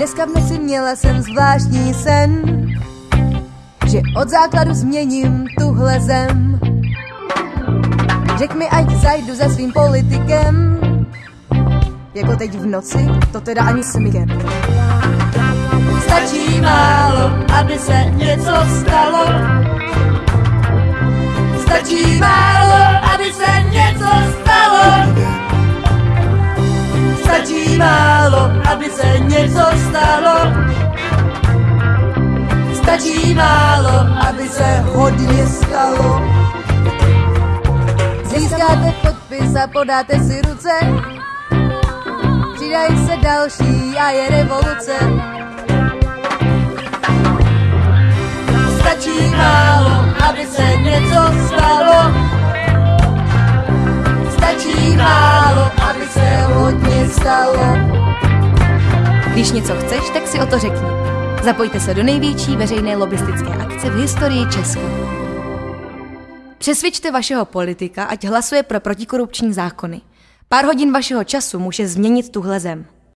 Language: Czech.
Dneska v noci měla jsem zvláštní sen, že od základu změním tuhle zem. Řek mi, ať zajdu za svým politikem, jako teď v noci, to teda ani smíkem. Stačí málo, aby se něco stalo. Stačí málo, něco stalo. Stačí málo, aby se hodně stalo. Získáte podpis a podáte si ruce. Přidají se další a je revoluce. Stačí málo, aby se něco stalo. Stačí málo, aby se hodně stalo. Když něco chceš, tak si o to řekni. Zapojte se do největší veřejné lobistické akce v historii Česka. Přesvědčte vašeho politika, ať hlasuje pro protikorupční zákony. Pár hodin vašeho času může změnit tuhle zem.